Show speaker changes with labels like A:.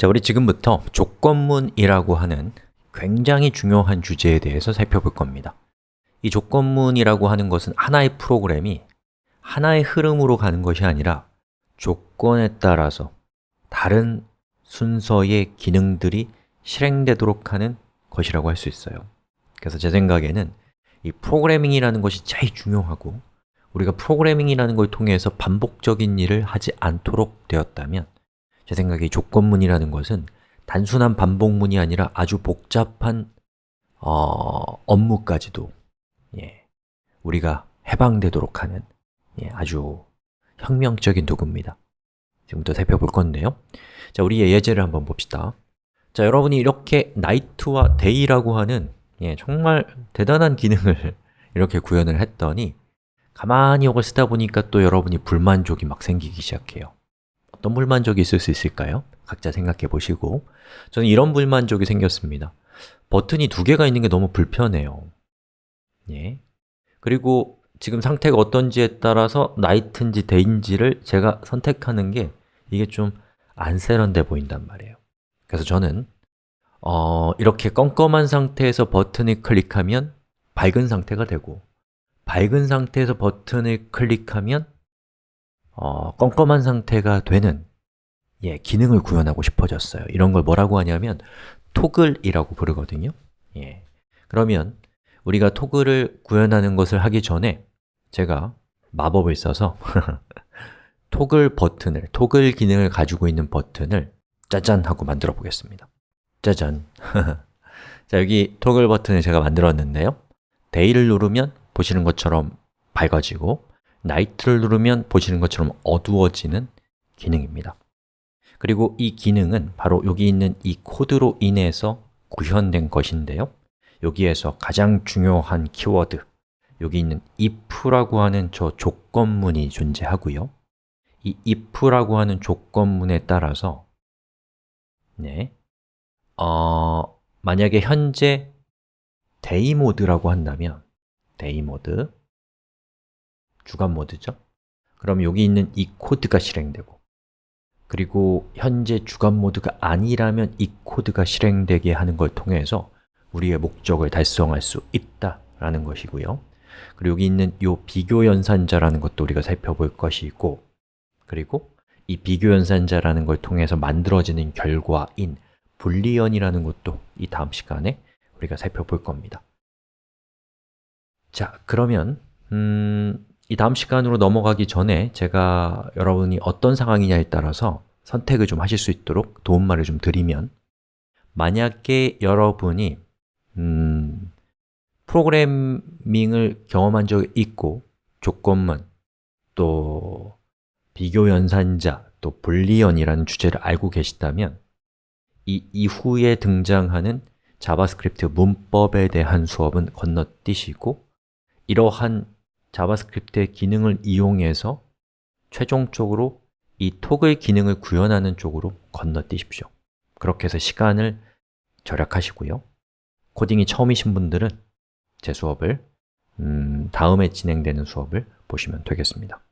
A: 자, 우리 지금부터 조건문이라고 하는 굉장히 중요한 주제에 대해서 살펴볼 겁니다. 이 조건문이라고 하는 것은 하나의 프로그램이 하나의 흐름으로 가는 것이 아니라 조건에 따라서 다른 순서의 기능들이 실행되도록 하는 것이라고 할 수 있어요. 그래서 제 생각에는 이 프로그래밍이라는 것이 제일 중요하고 우리가 프로그래밍이라는 걸 통해서 반복적인 일을 하지 않도록 되었다면 제 생각에 조건문이라는 것은 단순한 반복문이 아니라 아주 복잡한 어, 업무까지도 예, 우리가 해방되도록 하는 예, 아주 혁명적인 도구입니다. 지금부터 살펴볼 건데요. 자, 우리 예제를 한번 봅시다. 자, 여러분이 이렇게 night와 day라고 하는 예, 정말 대단한 기능을 이렇게 구현을 했더니 가만히 이걸 쓰다 보니까 또 여러분이 불만족이 막 생기기 시작해요 어떤 불만족이 있을 수 있을까요? 각자 생각해 보시고 저는 이런 불만족이 생겼습니다 버튼이 두 개가 있는 게 너무 불편해요 예. 그리고 지금 상태가 어떤지에 따라서 night인지 day인지를 제가 선택하는 게 이게 좀 안 세련돼 보인단 말이에요 그래서 저는 어, 이렇게 껌껌한 상태에서 버튼을 클릭하면 밝은 상태가 되고 밝은 상태에서 버튼을 클릭하면 어, 껌껌한 상태가 되는 예, 기능을 구현하고 싶어졌어요. 이런 걸 뭐라고 하냐면 토글이라고 부르거든요. 예. 그러면 우리가 토글을 구현하는 것을 하기 전에 제가 마법을 써서 토글 버튼을, 토글 기능을 가지고 있는 버튼을 짜잔 하고 만들어 보겠습니다. 짜잔. 자, 여기 토글 버튼을 제가 만들었는데요. day를 누르면 보시는 것처럼 밝아지고 night를 누르면 보시는 것처럼 어두워지는 기능입니다. 그리고 이 기능은 바로 여기 있는 이 코드로 인해서 구현된 것인데요. 여기에서 가장 중요한 키워드 여기 있는 if라고 하는 저 조건문이 존재하고요. 이 if라고 하는 조건문에 따라서 네, 어, 만약에 현재 day 모드라고 한다면 day 모드 주간 모드죠? 그럼 여기 있는 이 코드가 실행되고 그리고 현재 주간 모드가 아니라면 이 코드가 실행되게 하는 걸 통해서 우리의 목적을 달성할 수 있다라는 것이고요 그리고 여기 있는 이 비교 연산자라는 것도 우리가 살펴볼 것이고 그리고 이 비교 연산자라는 걸 통해서 만들어지는 결과인 불리언이라는 것도 이 다음 시간에 우리가 살펴볼 겁니다 자, 그러면 음, 이 다음 시간으로 넘어가기 전에 제가 여러분이 어떤 상황이냐에 따라서 선택을 좀 하실 수 있도록 도움말을 좀 드리면 만약에 여러분이 음, 프로그래밍을 경험한 적이 있고 조건문, 또 비교 연산자, 또 Boolean이라는 주제를 알고 계시다면 이 이후에 등장하는 JavaScript 문법에 대한 수업은 건너뛰시고 이러한 JavaScript의 기능을 이용해서 최종적으로 이 toggle 기능을 구현하는 쪽으로 건너뛰십시오. 그렇게 해서 시간을 절약하시고요. 코딩이 처음이신 분들은 제 수업을 음, 다음에 진행되는 수업을 보시면 되겠습니다